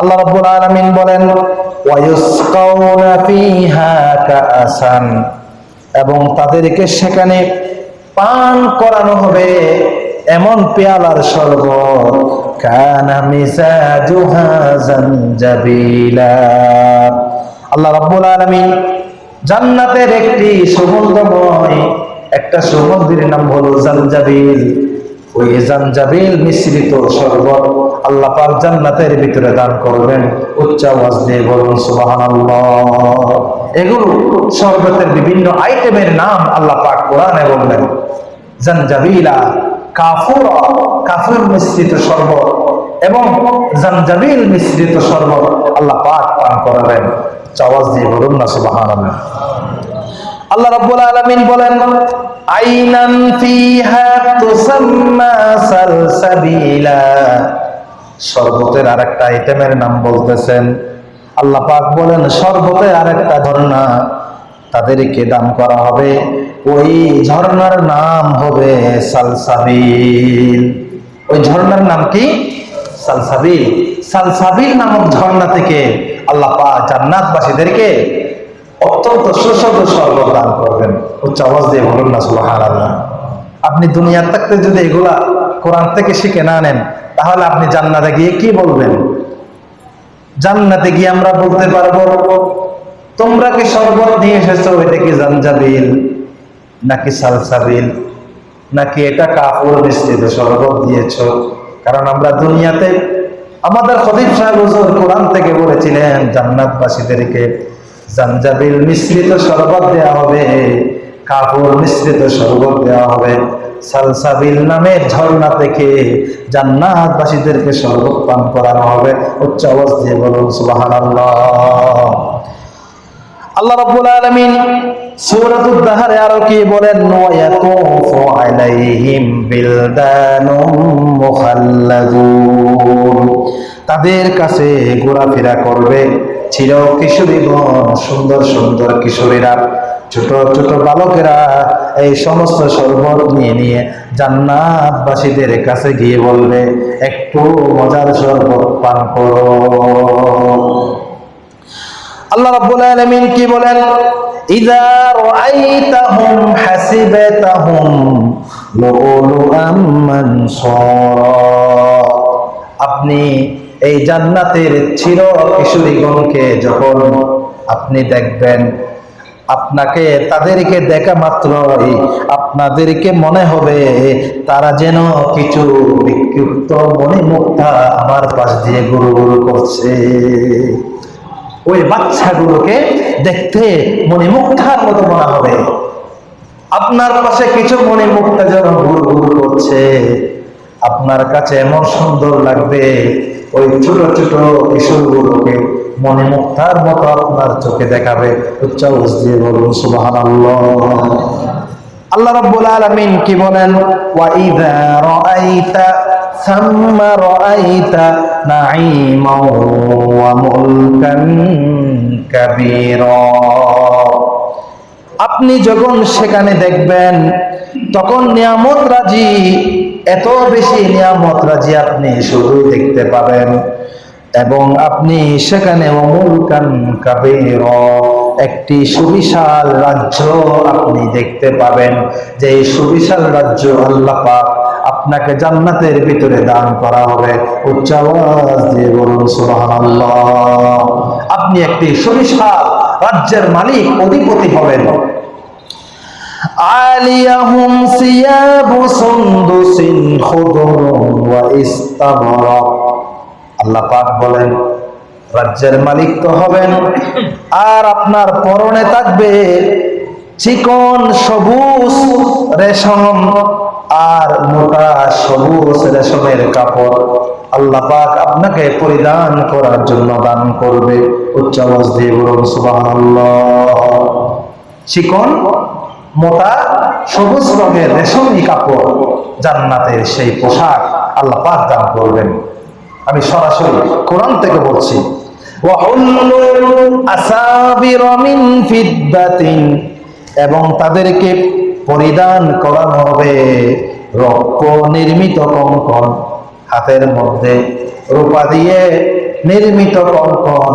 আল্লাহ রাব্বুল আলামিন বলেন, ওয়ায়ুসকাউনা ফিহা কাআসান এবং তাদেরকে সেখানে পান করানো হবে এমন পেয়ালার শরবত। কানা মিজাজুহা জানজাবিলা আল্লাহ রাব্বুল আলামিন জান্নাতের একটি সুগন্ধময়, একটা সুগন্ধির নাম হলো জানজাবিল। ওই জানজাবিল মিশ্রিত শরবত আল্লাহ পাক জান্নাতের ভিতরে দান করবেন। উচ্চ আওয়াজ দিয়ে বলুন, সুবহানাল্লাহ। এগুলো শরবতের বিভিন্ন আইটেমের নাম আল্লাহ পাক কোরআনে বললেন। জানজাবিলা, কাফুরা, কাফুর মিশ্রিত শরবত এবং জানজাবিল মিশ্রিত শরবত আল্লাহ পাক পান করাবেন। উচ্চ আওয়াজ দিয়ে বলুন না, সুবহানাল্লাহ। আল্লাহ রাব্বুল আলামিন বলেন আইনান ফিহা তুসাম্মা সালসাবিলা। শরবতের আরেকটা আইটেমের নাম বলতেছেন। আল্লাহ পাক বলেন, শরবতের আরেকটা ঝর্ণা তাদেরকে দান করা হবে। ওই ঝর্ণার নাম হবে সালসাবিল। ওই ঝর্ণার নাম কি? সালসাবিল। সালসাবিল নামক ঝর্ণা থেকে আল্লাহ পাক জান্নাতবাসীদেরকে অত্যন্ত সুস্বাদু শরবত দান করবেন। উচ্চ আওয়াজ দিয়ে বলুন না সুবাহান আল্লাহ আপনি দুনিয়ার থাকতে যদি এগুলা কোরআন থেকে শিখে না নেন, তাহলে আপনি জান্নাতে গিয়ে কি বলবেন? জান্নাতে গিয়ে আমরা বলতে পারব, তোমরা কি শরবত নিয়ে এসেছ? এটা কি জানজাবিল নাকি সালসাবিল? নাকি এটা কাপড় মিশ্রিত শরবত দিয়েছ? কারণ আমরা দুনিয়াতে আমাদের খদিব সাহেব কোরআন থেকে বলেছিলেন, জান্নাতবাসীদেরকে জানজাবিল মিশ্রিত শরবত দেওয়া হবে কাপড় মিশ্রিত শরবত দেওয়া হবে। সালসাবিল নামের ঝর্ণা থেকে জান্নাতবাসীদেরকে শরবত পান করানো হবে। উচ্চ দিয়ে বলুন, সুবহানাল্লাহ। আল্লাহ রাব্বুল আলামিন সূরাতুদ দাহরে আরও কি বলেন, ওয়ায়াতুফু আলাইহিম বিলদানুম মুখাল্লাদুন। তাদের কাছে ঘোরাফেরা করবে। ছিল কিশোরী কিশোরীগণ সুন্দর সুন্দর কিশোরীরা, ছোট ছোট বালকেরা, এই সমস্ত শরবত নিয়ে নিয়ে জান্নাতবাসীদের কাছে গিয়ে বলবে, একটু মজার শরবত পান করো। আল্লাহ রাব্বুল আলামিন কি বলেন? ইযা রাআইতাহুম হাসিবাতাহুম লুলুআম মানসুরা। আপনি এই জান্নাতের চির কিশোরীগণকে যখন আপনি দেখবেন, আপনাকে তাদেরকে দেখা মাত্রই আপনাদেরকে মনে হবে তারা যেন কিছু বিক্ষিপ্ত মণিমুক্তা আমার পাশ দিয়ে গুরু গুরু করছে। ওই বাচ্চাগুলোকে দেখতে মণিমুক্তার মতো মনে হবে। আপনার পাশে কিছু মণিমুক্তা যেন ঘুর গুরু করছে। আপনার কাছে এমন সুন্দর লাগবে। ওই ছোট ছোট কিশোরগুলোকে মণিমুক্তার মতো আপনার চোখে দেখাবে। উচ্চ দিয়ে বলুন, সুবহানাল্লাহ। আল্লাহ রাব্বুল আলামিন কি বলেন? ওয়া ইযা রাআইতা থাম্মা রাআইতা নাঈমা ওয়া মুলকান কাবীরা। আপনি যখন সেখানে দেখবেন, তখন নিয়ামত রাজি। এত বেশি নিয়ামত রাজি আপনি শুধু দেখতে পাবেন। এবং আপনি সেখানে একটি সুবিশাল রাজ্য আপনি দেখতে পাবেন। যে এই সুবিশাল রাজ্য আল্লাহ আপনাকে জান্নাতের ভিতরে দান করা হবে। আপনি একটি সুবিশাল রাজ্যের মালিক, অধিপতি হবেন। আলিয়াহুম সিয়াবু সুন্দুসিন খুদুরুন ওয়া ইস্তাবরাক আল্লাহ পাক বলেন, রাজ্যের মালিক তো হবেন, আর আপনার পরনে থাকবে চিকন সবুজ রেশম আর মোটা সবুজ রেশমের কাপড়। আল্লাহ পাক আপনাকে পরিধান করার জন্য দান করবে। উচ্চ আওয়াজ দিয়ে বলুন চিকন মোটা সবুজ রঙের রেশমি কাপড় জান্নাতের সেই পোশাক আল্লাহ পাক দান করবেন। আমি সরাসরি কোরআন থেকে বলছি এবং তাদেরকে পরিধান করানো হবে রক্ত নির্মিত কঙ্কন, হাতের মধ্যে রূপা দিয়ে নির্মিত কঙ্কন।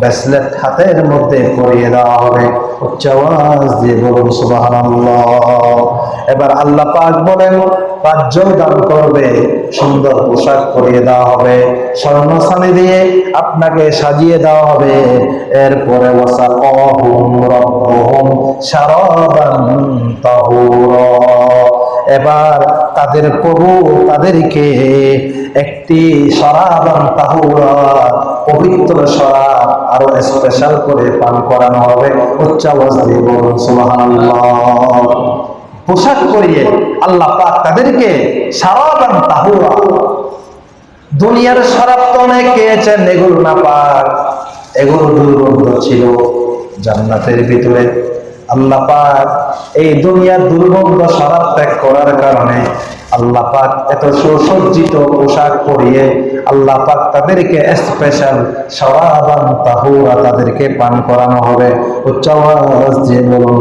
ব্যাসলেট হাতের মধ্যে পরিয়ে দেওয়া হবে। উচ্চ আওয়াজ দিয়ে বলুন, সুবহানাল্লাহ। এবার আল্লাহ পাক বলেন রাজ্য দান করবে, সুন্দর পোশাক পরিয়ে দেওয়া হবে। স্বর্ণসানি দিয়ে আপনাকে সাজিয়ে দেওয়া হবে। এরপরে ওয়াসাকাহুম রাব্বুহুম শারাবান তাহুরা। এবার তাদের প্রভু তাদেরকে একটি শরাবান তাহুরা, পবিত্র শরাব আরও স্পেশাল করে পান করানো হবে। উচ্চ আওয়াজ দিয়ে বলুন পোশাক পরিয়ে আল্লাহ পাক তাদেরকে সারাবান তাহুরা। দুনিয়ার শরাব তো অনেক খেয়েছেন, এগুলো না পাক। এগুলো দুর্গন্ধ ছিল জান্নাতের ভিতরে। আল্লাহ পাক এই দুনিয়ার দুর্গন্ধ শরাব ত্যাগ করার কারণে আল্লাহ পাক এত সুসজ্জিত পোশাক পরিয়ে আল্লাহ পাক তাদেরকে স্পেশাল সরাবান তাহুরা তাদেরকে পান করানো হবে। দিয়ে বলুন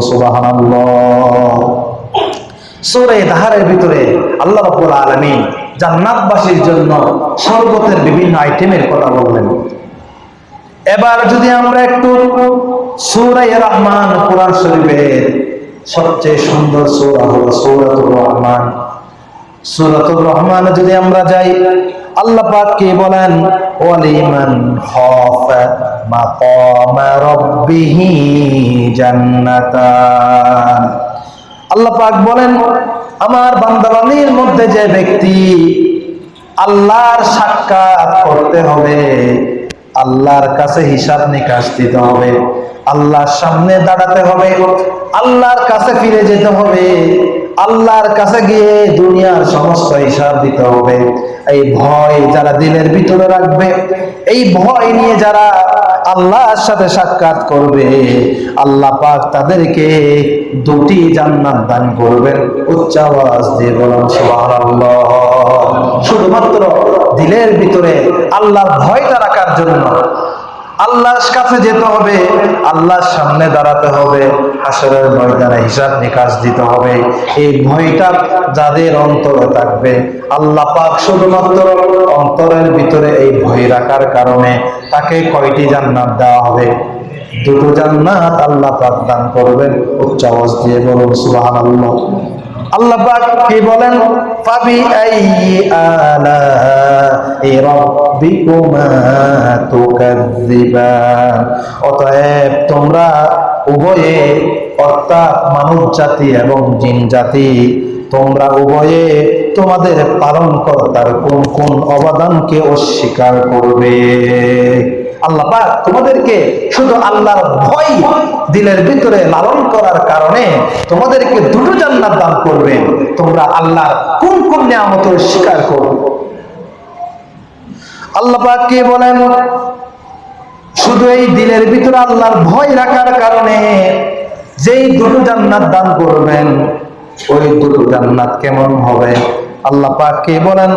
ভিতরে আল্লাহ জান্নাতবাসীর জন্য শরবতের বিভিন্ন আইটেমের কথা বললেন। এবার যদি আমরা একটু সূরা রহমান, কোরআন শরীফের সবচেয়ে সুন্দর সূরা হলো সূরাতুর রহমান। সূরাতুর রহমান যদি আমরা যাই, আল্লাহ কি বলেন? ওয়ালিমান খাফা মাকামা বলেন, আমার বান্দাবানির মধ্যে যে ব্যক্তি আল্লাহর সাক্ষাৎ করতে হবে, আল্লাহর কাছে হিসাব নিকাশ দিতে হবে, আল্লাহর সামনে দাঁড়াতে হবে, আল্লাহর কাছে ফিরে যেতে হবে আল্লাহর কাছে গিয়ে দুনিয়ার সমস্ত হিসাব দিতে হবে। এই ভয় যারা দিলের ভিতরে রাখবে, এই ভয় নিয়ে যারা আল্লাহর সাথে সাক্ষাৎ করবে, আল্লাহ পাক তাদেরকে দুটি জান্নাত দান করবেন। উচ্চ আওয়াজ দিয়ে বলুন, সুবহানাল্লাহ। শুধুমাত্র দিলের ভিতরে আল্লাহর ভয়টা রাখার জন্য আল্লাহর কাছে যেতে হবে, আল্লাহর সামনে দাঁড়াতে হবে, হাসরের ময়দানে হিসাব নিকাশ দিতে হবে। এই ভয়টা যাদের অন্তরে থাকবে, আল্লাহ পাক শুধুমাত্র অন্তরের ভিতরে এই ভয় রাখার কারণে তাকে কয়টি জান্নাত দেওয়া হবে? দুটো জান্নাত আল্লাহ পাক দান করবেন। উচ্চ আওয়াজ দিয়ে বলুন, সুবহানাল্লাহ। আল্লাহ পাক কি বলেন? ফাবি আইয়ি আলা রাব্বিকুমা তুকাযযিবান। অতএব তোমরা উভয়ে, অর্থাৎ মানব জাতি এবং জিন জাতি, তোমরা উভয়ে তোমাদের পালন কর্তার কোন কোন অবদানকে অস্বীকার করবে? আল্লাহ তোমাদেরকে শুধু আল্লাহর ভয় দিলের ভিতরে লালন করার কারণে তোমাদেরকে দুটো জান্নাত দান করবেন। তোমরা আল্লাহর কোন কোন নিয়ামত স্বীকার করবে? আল্লাহ কে বলেন? শুধু এই দিলের ভিতরে আল্লাহর ভয় রাখার কারণে যেই দুটো জান্নাত দান করবেন, ওই দুটো জান্নাত কেমন হবে? আল্লাহ কে বলেন?